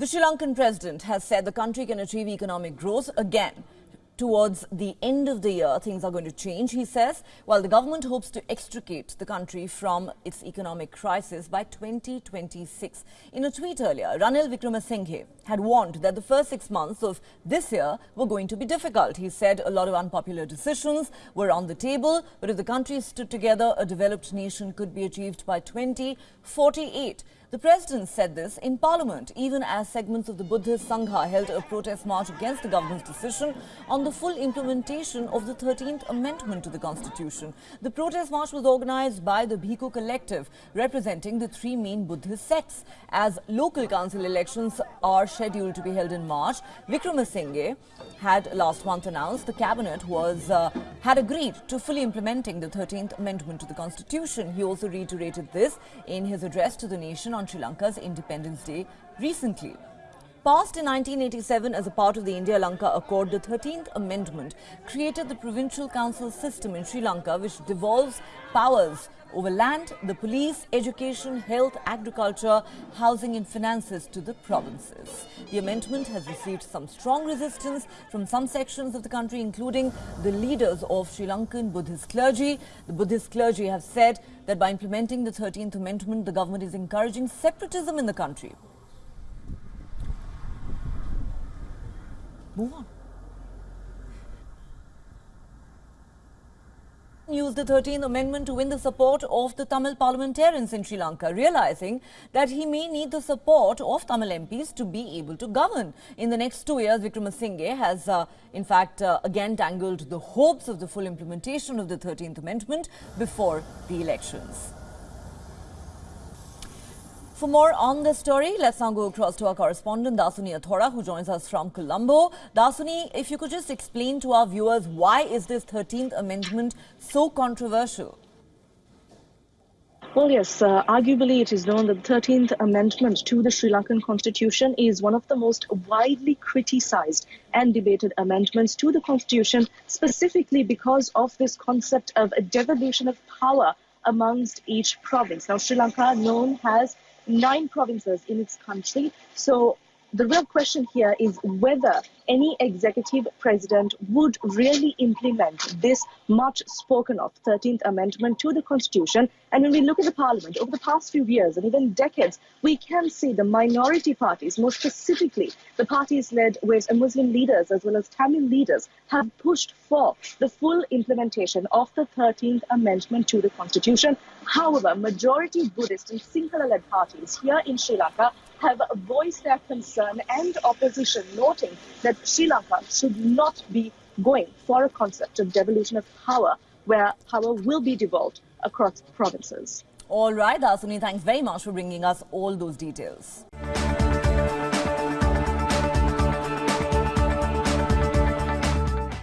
The Sri Lankan president has said the country can achieve economic growth again. Towards the end of the year, things are going to change, he says, while the government hopes to extricate the country from its economic crisis by 2026. In a tweet earlier, Ranil Wickremesinghe had warned that the first six months of this year were going to be difficult. He said a lot of unpopular decisions were on the table, but if the country stood together, a developed nation could be achieved by 2048. The president said this in parliament, even as segments of the Buddhist Sangha held a protest march against the government's decision on the full implementation of the 13th Amendment to the Constitution. The protest march was organized by the Bhikkhu Collective, representing the three main Buddhist sects. As local council elections are scheduled to be held in March, Wickremesinghe had last month announced the cabinet was uh, had agreed to fully implementing the 13th Amendment to the Constitution. He also reiterated this in his address to the nation on Sri Lanka's Independence Day recently. Passed in 1987 as a part of the India-Lanka Accord, the 13th Amendment created the provincial council system in Sri Lanka which devolves powers over land, the police, education, health, agriculture, housing and finances to the provinces. The amendment has received some strong resistance from some sections of the country, including the leaders of Sri Lankan Buddhist clergy. The Buddhist clergy have said that by implementing the 13th Amendment, the government is encouraging separatism in the country. Move on. used the 13th Amendment to win the support of the Tamil parliamentarians in Sri Lanka, realizing that he may need the support of Tamil MPs to be able to govern. In the next two years, Wickremesinghe has, uh, in fact, uh, again dangled the hopes of the full implementation of the 13th Amendment before the elections. For more on this story, let's now go across to our correspondent Dasuni Athauda who joins us from Colombo. Dasuni, if you could just explain to our viewers why is this 13th amendment so controversial? Well, yes, uh, arguably it is known that the 13th Amendment to the Sri Lankan Constitution is one of the most widely criticized and debated amendments to the Constitution, specifically because of this concept of a devolution of power amongst each province. Now, Sri Lanka, known as nine provinces in its country. So the real question here is whether any executive president would really implement this much spoken of 13th Amendment to the Constitution. And when we look at the Parliament over the past few years and even decades, we can see the minority parties, more specifically the parties led with Muslim leaders as well as Tamil leaders, have pushed for the full implementation of the 13th Amendment to the Constitution. However, majority Buddhist and Sinhala-led parties here in Sri Lanka have voiced their concern and opposition, noting that Sri Lanka should not be going for a concept of devolution of power, where power will be devolved across provinces. All right, Dasuni, thanks very much for bringing us all those details.